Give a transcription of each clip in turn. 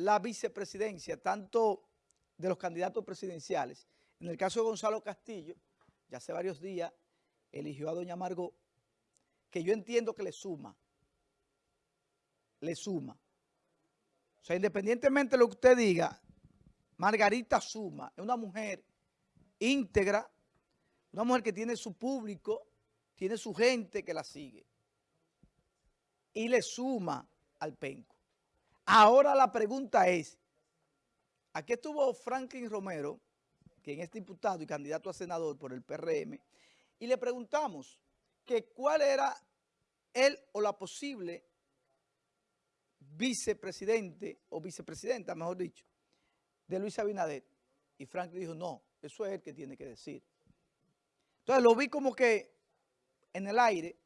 la vicepresidencia, tanto de los candidatos presidenciales. En el caso de Gonzalo Castillo, ya hace varios días, eligió a doña Margot, que yo entiendo que le suma, le suma. O sea, independientemente de lo que usted diga, Margarita suma, es una mujer íntegra, una mujer que tiene su público, tiene su gente que la sigue. Y le suma al penco. Ahora la pregunta es, aquí estuvo Franklin Romero, quien es diputado y candidato a senador por el PRM, y le preguntamos que cuál era él o la posible vicepresidente o vicepresidenta, mejor dicho, de Luis Abinader. Y Franklin dijo, no, eso es él que tiene que decir. Entonces lo vi como que en el aire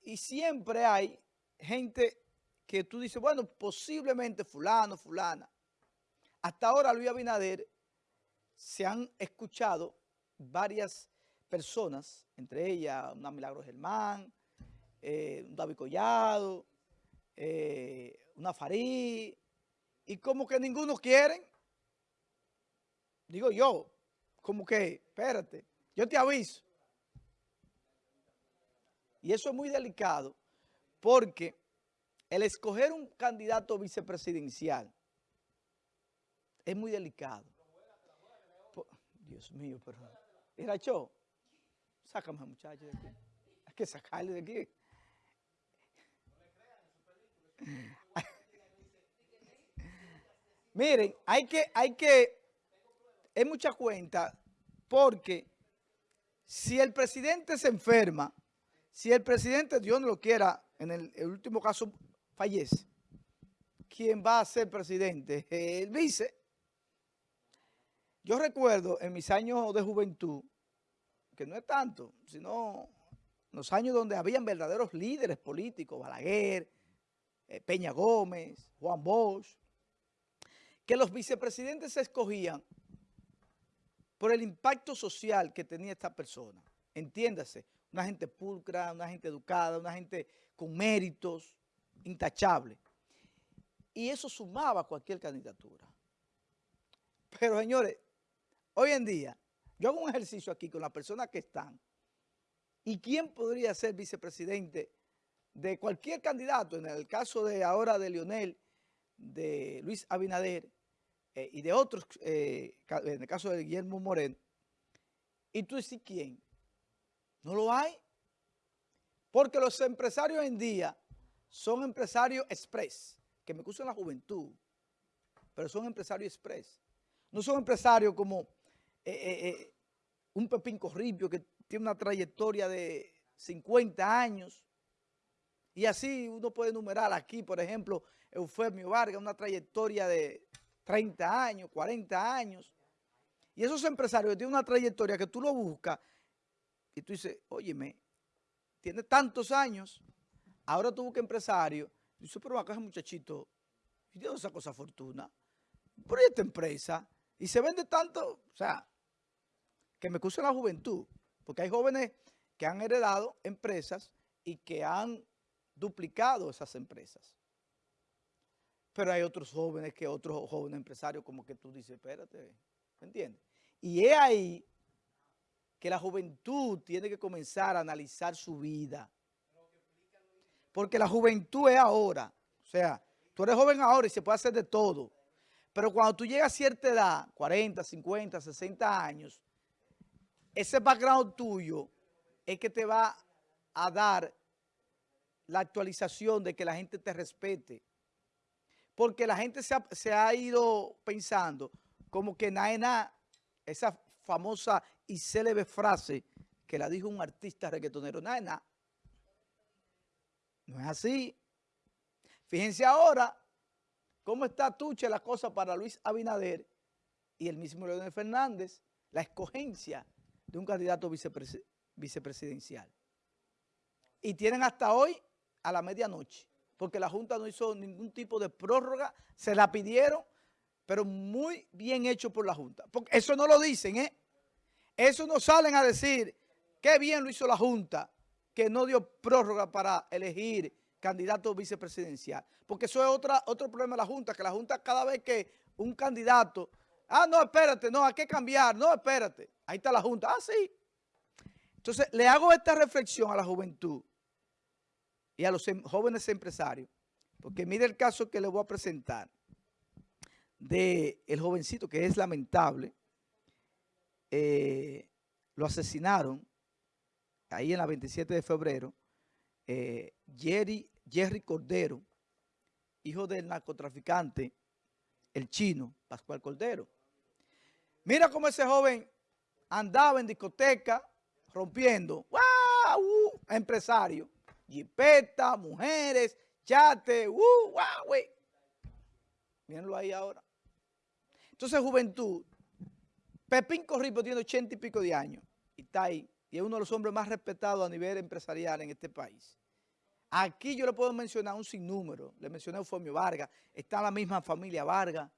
y siempre hay gente que tú dices, bueno, posiblemente fulano, fulana. Hasta ahora Luis Abinader se han escuchado varias personas, entre ellas una Milagro Germán, eh, un David Collado, eh, una Farí, y como que ninguno quieren, digo yo, como que, espérate, yo te aviso. Y eso es muy delicado porque el escoger un candidato vicepresidencial es muy delicado. Dios mío, pero... Mira, yo, sácame a muchacho de aquí. Hay que sacarle de aquí. Miren, hay que, hay que, es mucha cuenta porque si el presidente se enferma, si el presidente, Dios no lo quiera, en el, último caso fallece, ¿quién va a ser presidente? El vice. Yo recuerdo en mis años de juventud, que no es tanto, sino los años donde habían verdaderos líderes políticos, Balaguer, eh, Peña Gómez, Juan Bosch, que los vicepresidentes se escogían por el impacto social que tenía esta persona. Entiéndase, una gente pulcra, una gente educada, una gente con méritos, intachable. Y eso sumaba cualquier candidatura. Pero señores, hoy en día, yo hago un ejercicio aquí con las personas que están. ¿Y quién podría ser vicepresidente de cualquier candidato? En el caso de ahora de Lionel, de Luis Abinader eh, y de otros, eh, en el caso de Guillermo Moreno. ¿Y tú dices quién? No lo hay. Porque los empresarios hoy en día son empresarios express, que me en la juventud, pero son empresarios express. No son empresarios como eh, eh, eh, un Pepín Corripio que tiene una trayectoria de 50 años. Y así uno puede enumerar aquí, por ejemplo, Eufemio Vargas, una trayectoria de 30 años, 40 años. Y esos empresarios que tienen una trayectoria que tú lo buscas y tú dices, óyeme, tiene tantos años, ahora tú buscas empresario, y dices, pero acá ese muchachito, ¿y de dónde sacó esa fortuna? Por esta empresa, y se vende tanto, o sea, que me excusa la juventud, porque hay jóvenes que han heredado empresas y que han duplicado esas empresas. Pero hay otros jóvenes que otros jóvenes empresarios como que tú dices, espérate, ¿me entiendes? Y es ahí que la juventud tiene que comenzar a analizar su vida. Porque la juventud es ahora. O sea, tú eres joven ahora y se puede hacer de todo. Pero cuando tú llegas a cierta edad, 40, 50, 60 años, ese background tuyo es que te va a dar la actualización de que la gente te respete. Porque la gente se ha, ido pensando como que nada, esa famosa y célebre frase que la dijo un artista reggaetonero, nada, nada. No es así. Fíjense ahora cómo está tuche la cosa para Luis Abinader y el mismo Leonel Fernández, la escogencia de un candidato vicepresidencial. Y tienen hasta hoy a la medianoche, porque la Junta no hizo ningún tipo de prórroga, se la pidieron, pero muy bien hecho por la Junta. Porque eso no lo dicen, ¿eh? Eso no salen a decir, qué bien lo hizo la Junta, que no dio prórroga para elegir candidato vicepresidencial. Porque eso es otra, otro problema de la Junta, que la Junta cada vez que un candidato, ah, no, espérate, no, hay que cambiar, no, espérate, ahí está la Junta, ah, sí. Entonces, le hago esta reflexión a la juventud y a los em, jóvenes empresarios, porque mire el caso que le voy a presentar de jovencito, que es lamentable, eh, lo asesinaron ahí en la 27 de febrero, eh, Jerry, Jerry Cordero, hijo del narcotraficante, el chino, Pascual Cordero. Mira cómo ese joven andaba en discoteca rompiendo, ¡wow! Uh, empresario, jipeta, mujeres, chate, ¡uh! ¡wow! Mírenlo ahí ahora. Entonces, juventud, Pepín Corripo tiene ochenta y pico de años y está ahí. Y es uno de los hombres más respetados a nivel empresarial en este país. Aquí yo le puedo mencionar un sinnúmero. Le mencioné a Eufemio Vargas. Está la misma familia Vargas.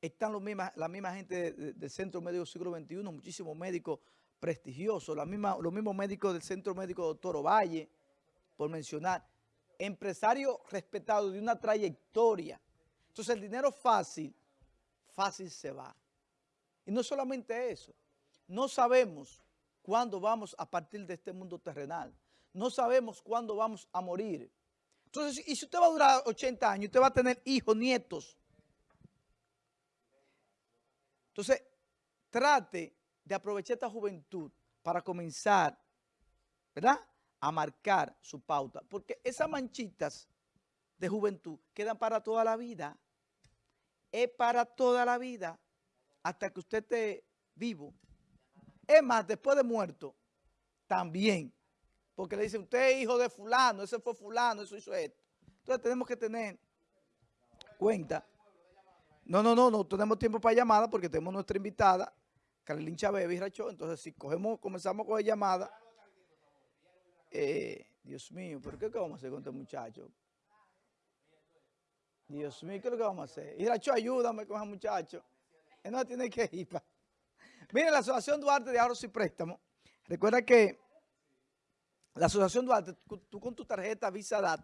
Están los la misma gente del Centro Médico del Siglo XXI, muchísimos médicos prestigiosos, los mismos médicos del Centro Médico Doctor Ovalle, por mencionar. Empresarios respetados de una trayectoria. Entonces el dinero fácil, fácil se va. Y no solamente eso, no sabemos cuándo vamos a partir de este mundo terrenal. No sabemos cuándo vamos a morir. Entonces, y si usted va a durar 80 años, usted va a tener hijos, nietos. Entonces, trate de aprovechar esta juventud para comenzar, ¿verdad?, a marcar su pauta. Porque esas manchitas de juventud quedan para toda la vida. Es para toda la vida hasta que usted esté vivo. Es más, después de muerto, también. Porque le dicen, usted es hijo de fulano, ese fue fulano, eso hizo esto. Entonces tenemos que tener cuenta. No, no, no, no tenemos tiempo para llamada porque tenemos nuestra invitada, Carolín Chávez Virracho. Entonces, si cogemos, comenzamos a coger llamada, eh, Dios mío, ¿pero qué, vamos a hacer con este muchacho? Dios mío, ¿qué es lo que vamos a hacer? Iracho, ayúdame con ese muchacho no tiene que ir. Pa. Mire, la Asociación Duarte de Ahorros y Préstamos, recuerda que la Asociación Duarte, tú con tu tarjeta Visa DAT,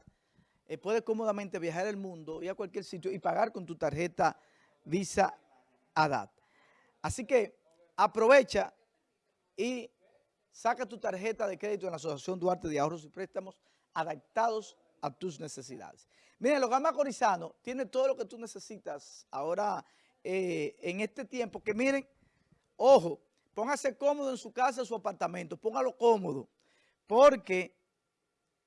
eh, puedes cómodamente viajar el mundo y a cualquier sitio y pagar con tu tarjeta Visa ADAT. Así que aprovecha y saca tu tarjeta de crédito en la Asociación Duarte de Ahorros y Préstamos adaptados a tus necesidades. Mira, el hogar macorizano tiene todo lo que tú necesitas ahora eh, en este tiempo, que miren, ojo, póngase cómodo en su casa, en su apartamento, póngalo cómodo, porque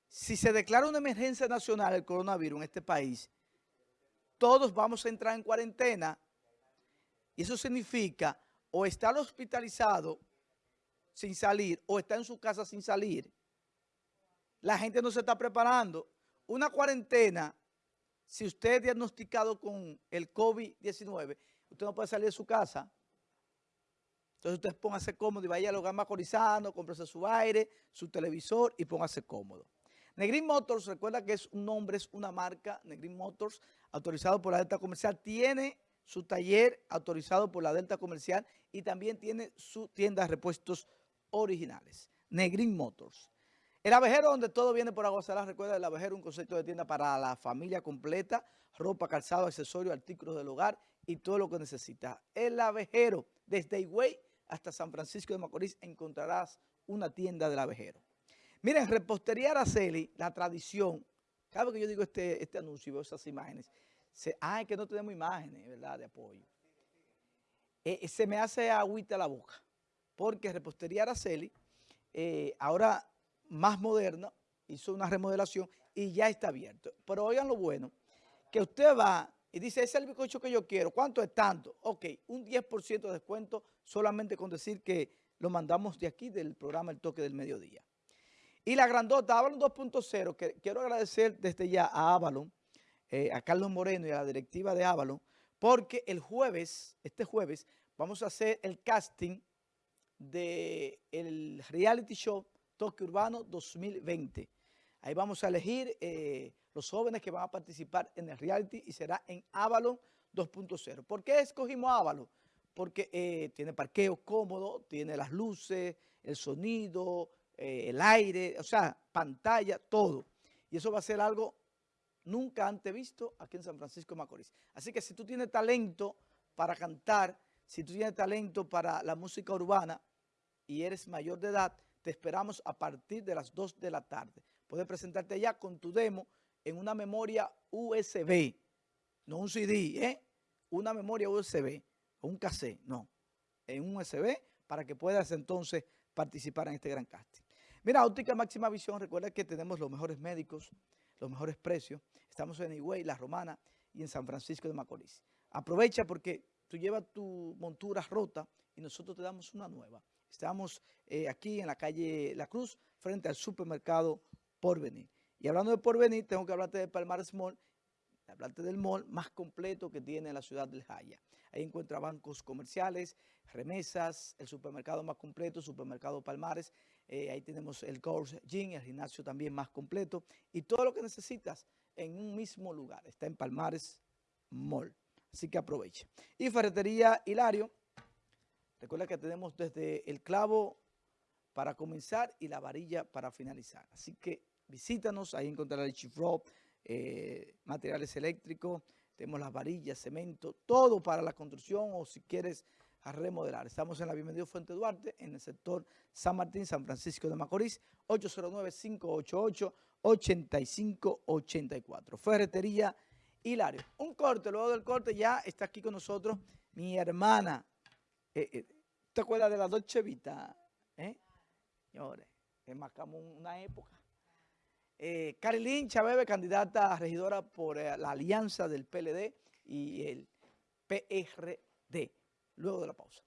si se declara una emergencia nacional el coronavirus en este país, todos vamos a entrar en cuarentena y eso significa o estar hospitalizado sin salir o estar en su casa sin salir. La gente no se está preparando. Una cuarentena si usted es diagnosticado con el COVID-19, usted no puede salir de su casa. Entonces usted póngase cómodo y vaya al hogar macorizano, cómprese su aire, su televisor y póngase cómodo. Negrin Motors, recuerda que es un nombre, es una marca, Negrin Motors, autorizado por la Delta Comercial, tiene su taller autorizado por la Delta Comercial y también tiene su tienda de repuestos originales. Negrin Motors. El abejero donde todo viene por agua salada, recuerda el abejero un concepto de tienda para la familia completa, ropa, calzado, accesorios, artículos del hogar y todo lo que necesitas. El abejero, desde Higüey hasta San Francisco de Macorís encontrarás una tienda del abejero. Miren, repostería Araceli, la tradición, cada vez que yo digo este, este anuncio y veo esas imágenes, se, es que no tenemos imágenes, ¿verdad?, de apoyo. Eh, eh, se me hace agüita la boca, porque repostería Araceli, eh, ahora más moderna, hizo una remodelación y ya está abierto. Pero oigan lo bueno, que usted va y dice, ese es el bizcocho que yo quiero, ¿cuánto es tanto? Ok, un 10% de descuento solamente con decir que lo mandamos de aquí del programa El Toque del Mediodía. Y la grandota Avalon 2.0, que quiero agradecer desde ya a Avalon, eh, a Carlos Moreno y a la directiva de Avalon, porque el jueves, este jueves, vamos a hacer el casting del reality show Toque Urbano 2020. Ahí vamos a elegir eh, los jóvenes que van a participar en el reality y será en Avalon 2.0. ¿Por qué escogimos Avalon? Porque eh, tiene parqueo cómodo, tiene las luces, el sonido, eh, el aire, o sea, pantalla, todo. Y eso va a ser algo nunca antes visto aquí en San Francisco de Macorís. Así que si tú tienes talento para cantar, si tú tienes talento para la música urbana y eres mayor de edad, te esperamos a partir de las 2 de la tarde. Puedes presentarte ya con tu demo en una memoria USB, no un CD, ¿eh? Una memoria USB, un cassette, no, en un USB para que puedas entonces participar en este gran casting. Mira, Óptica Máxima Visión, recuerda que tenemos los mejores médicos, los mejores precios. Estamos en Higüey, La Romana y en San Francisco de Macorís. Aprovecha porque tú llevas tu montura rota y nosotros te damos una nueva. Estamos eh, aquí en la calle La Cruz, frente al supermercado Porvenir. Y hablando de Porvenir, tengo que hablarte de Palmares Mall, hablarte del mall más completo que tiene la ciudad del Jaya. Ahí encuentra bancos comerciales, remesas, el supermercado más completo, supermercado Palmares. Eh, ahí tenemos el Course Gym, el gimnasio también más completo. Y todo lo que necesitas en un mismo lugar. Está en Palmares Mall. Así que aproveche. Y Ferretería Hilario. Recuerda que tenemos desde el clavo para comenzar y la varilla para finalizar. Así que visítanos, ahí encontrarás el chifro, eh, materiales eléctricos, tenemos las varillas, cemento, todo para la construcción o si quieres remodelar. Estamos en la Bienvenido Fuente Duarte, en el sector San Martín, San Francisco de Macorís, 809-588-8584. Ferretería Hilario. Un corte, luego del corte ya está aquí con nosotros mi hermana. Eh, eh, ¿Te acuerdas de la Dolce Vita? ¿Eh? Señores, es marcamos una época. Eh, Carilín Chabebe, candidata a regidora por eh, la alianza del PLD y el PRD. Luego de la pausa.